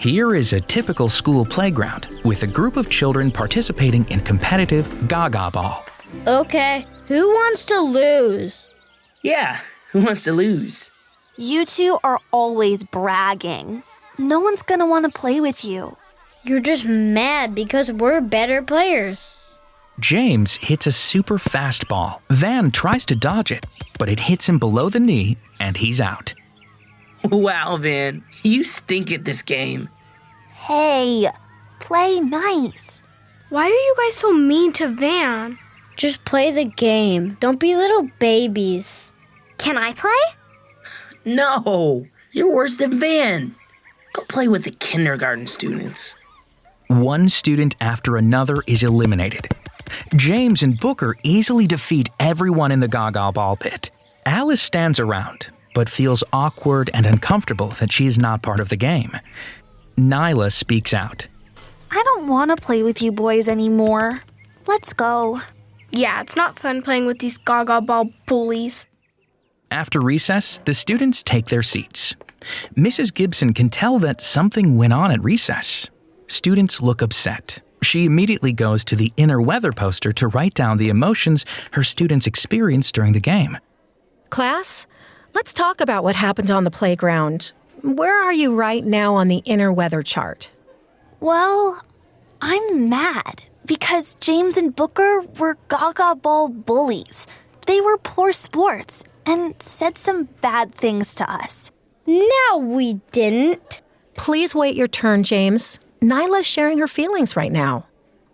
Here is a typical school playground with a group of children participating in competitive Gaga Ball. Okay, who wants to lose? Yeah, who wants to lose? You two are always bragging. No one's gonna want to play with you. You're just mad because we're better players. James hits a super fast ball. Van tries to dodge it, but it hits him below the knee and he's out. Wow, Van, you stink at this game. Hey, play nice. Why are you guys so mean to Van? Just play the game. Don't be little babies. Can I play? No, you're worse than Van. Go play with the kindergarten students. One student after another is eliminated. James and Booker easily defeat everyone in the Gaga ball pit. Alice stands around, but feels awkward and uncomfortable that she's not part of the game. Nyla speaks out. I don't want to play with you boys anymore. Let's go. Yeah, it's not fun playing with these gaga ball bullies. After recess, the students take their seats. Mrs. Gibson can tell that something went on at recess. Students look upset. She immediately goes to the inner weather poster to write down the emotions her students experienced during the game. Class, let's talk about what happened on the playground. Where are you right now on the inner weather chart? Well, I'm mad because James and Booker were gaga ball bullies. They were poor sports and said some bad things to us. No, we didn't. Please wait your turn, James. Nyla's sharing her feelings right now.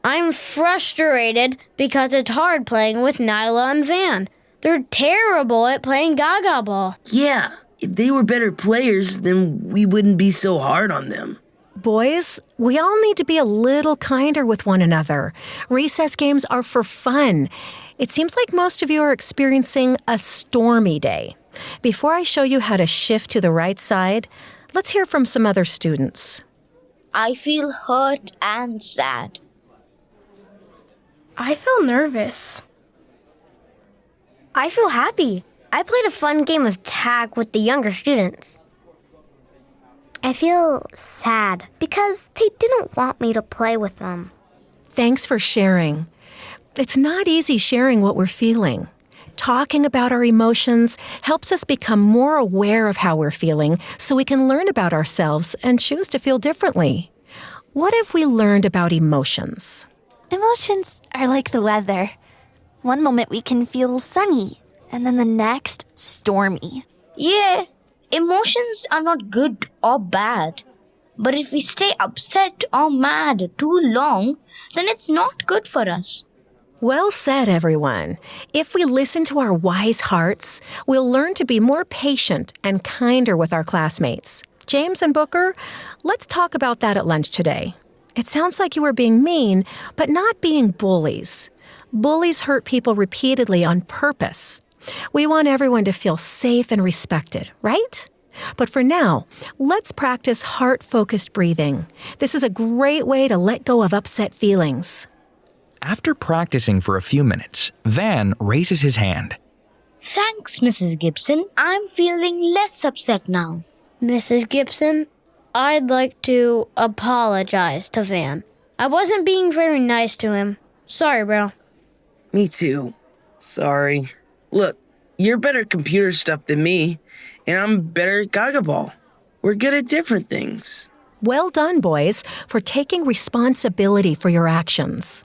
I'm frustrated because it's hard playing with Nyla and Van. They're terrible at playing Gaga Ball. Yeah, if they were better players, then we wouldn't be so hard on them. Boys, we all need to be a little kinder with one another. Recess games are for fun. It seems like most of you are experiencing a stormy day. Before I show you how to shift to the right side, let's hear from some other students. I feel hurt and sad. I feel nervous. I feel happy. I played a fun game of tag with the younger students. I feel sad because they didn't want me to play with them. Thanks for sharing. It's not easy sharing what we're feeling. Talking about our emotions helps us become more aware of how we're feeling so we can learn about ourselves and choose to feel differently. What have we learned about emotions? Emotions are like the weather. One moment we can feel sunny, and then the next, stormy. Yeah, emotions are not good or bad. But if we stay upset or mad too long, then it's not good for us. Well said, everyone. If we listen to our wise hearts, we'll learn to be more patient and kinder with our classmates. James and Booker, let's talk about that at lunch today. It sounds like you were being mean, but not being bullies. Bullies hurt people repeatedly on purpose. We want everyone to feel safe and respected, right? But for now, let's practice heart focused breathing. This is a great way to let go of upset feelings. After practicing for a few minutes, Van raises his hand. Thanks, Mrs. Gibson. I'm feeling less upset now. Mrs. Gibson, I'd like to apologize to Van. I wasn't being very nice to him. Sorry, bro. Me too. Sorry. Look, you're better at computer stuff than me, and I'm better at Gaga Ball. We're good at different things. Well done, boys, for taking responsibility for your actions.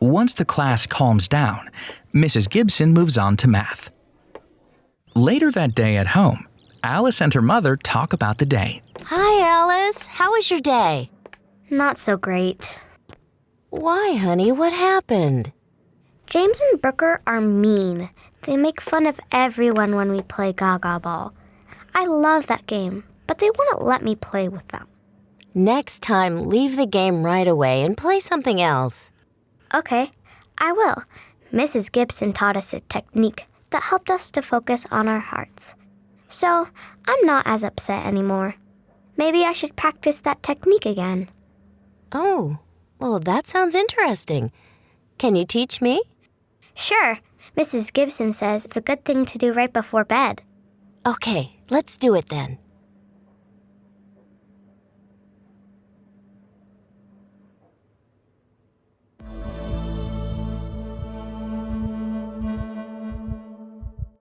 Once the class calms down, Mrs. Gibson moves on to math. Later that day at home, Alice and her mother talk about the day. Hi, Alice. How was your day? Not so great. Why, honey? What happened? James and Booker are mean. They make fun of everyone when we play Gaga Ball. I love that game, but they wouldn't let me play with them. Next time, leave the game right away and play something else. Okay, I will. Mrs. Gibson taught us a technique that helped us to focus on our hearts. So, I'm not as upset anymore. Maybe I should practice that technique again. Oh, well, that sounds interesting. Can you teach me? Sure. Mrs. Gibson says it's a good thing to do right before bed. Okay, let's do it then.